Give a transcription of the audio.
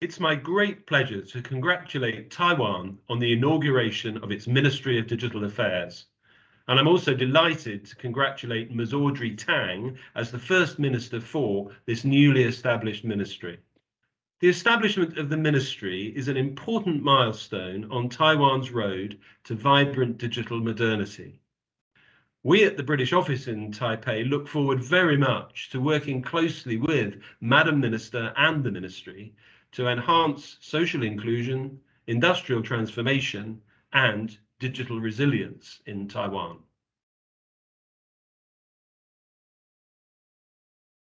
It's my great pleasure to congratulate Taiwan on the inauguration of its Ministry of Digital Affairs. And I'm also delighted to congratulate Ms. Audrey Tang as the first minister for this newly established ministry. The establishment of the ministry is an important milestone on Taiwan's road to vibrant digital modernity. We at the British office in Taipei look forward very much to working closely with Madam Minister and the ministry to enhance social inclusion, industrial transformation, and digital resilience in Taiwan.